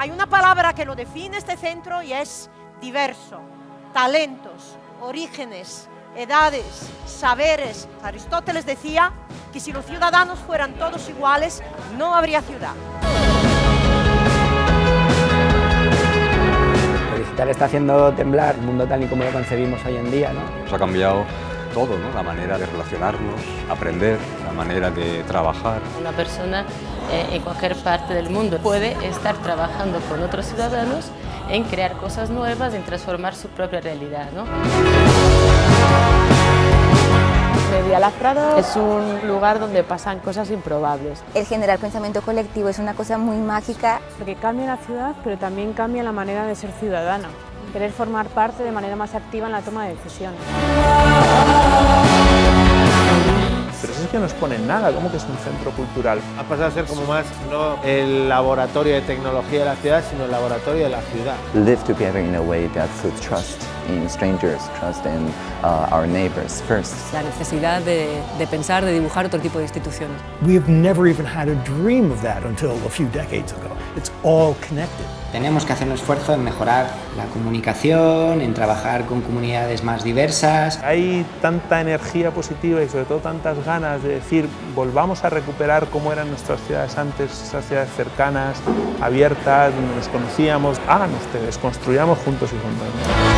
Hay una palabra que lo define este centro y es diverso. Talentos, orígenes, edades, saberes. Aristóteles decía que si los ciudadanos fueran todos iguales, no habría ciudad. Lo digital está haciendo temblar el mundo tal y como lo concebimos hoy en día. ¿no? Nos ha cambiado todo, ¿no? la manera de relacionarnos, aprender, la manera de trabajar. Una persona eh, en cualquier parte del mundo puede estar trabajando con otros ciudadanos en crear cosas nuevas, en transformar su propia realidad. ¿no? Medialab Prado es un lugar donde pasan cosas improbables. El generar pensamiento colectivo es una cosa muy mágica. Porque cambia la ciudad, pero también cambia la manera de ser ciudadano. Querer formar parte de manera más activa en la toma de decisiones. Pero eso es que no exponen nada, ¿cómo que es un centro cultural? Ha pasado a ser como más no el laboratorio de tecnología de la ciudad, sino el laboratorio de la ciudad. Live together in a way that puts trust in strangers, trust in uh, our neighbors first. La necesidad de, de pensar, de dibujar otro tipo de instituciones. We've never even had a dream of that until a few decades ago. It's all connected. Tenemos que hacer un esfuerzo en mejorar la comunicación, en trabajar con comunidades más diversas. Hay tanta energía positiva y sobre todo tantas ganas de decir volvamos a recuperar cómo eran nuestras ciudades antes, esas ciudades cercanas, abiertas, donde nos conocíamos. Hagan ustedes, construyamos juntos y juntos.